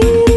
Bye.